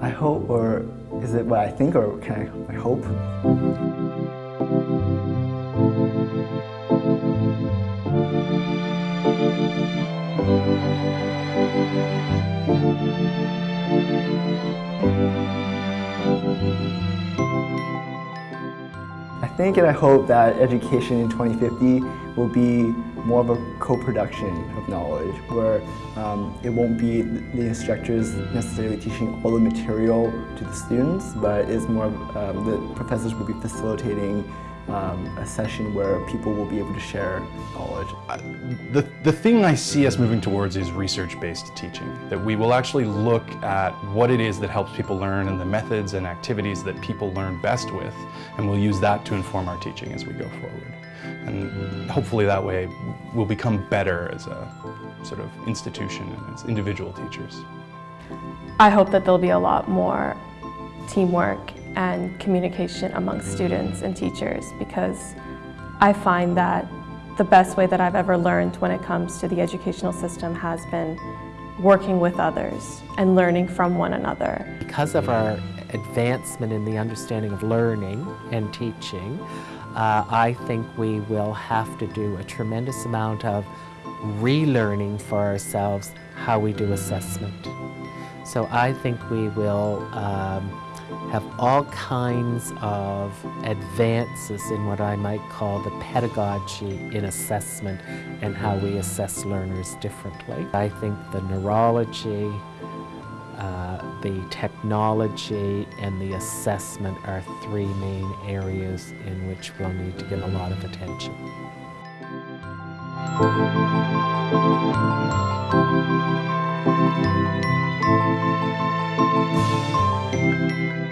I hope, or is it what I think, or can I, I hope? I think and I hope that education in 2050 will be more of a co-production of knowledge where um, it won't be the instructors necessarily teaching all the material to the students, but it's more of, um, the professors will be facilitating um, a session where people will be able to share knowledge. The, the thing I see us moving towards is research-based teaching, that we will actually look at what it is that helps people learn and the methods and activities that people learn best with, and we'll use that to inform our teaching as we go forward. And hopefully that way we'll become better as a sort of institution and as individual teachers. I hope that there'll be a lot more teamwork and communication amongst students and teachers because I find that the best way that I've ever learned when it comes to the educational system has been working with others and learning from one another. Because of our advancement in the understanding of learning and teaching, uh, I think we will have to do a tremendous amount of relearning for ourselves how we do assessment. So I think we will um, have all kinds of advances in what I might call the pedagogy in assessment and how we assess learners differently. I think the neurology, uh, the technology, and the assessment are three main areas in which we'll need to give a lot of attention. Música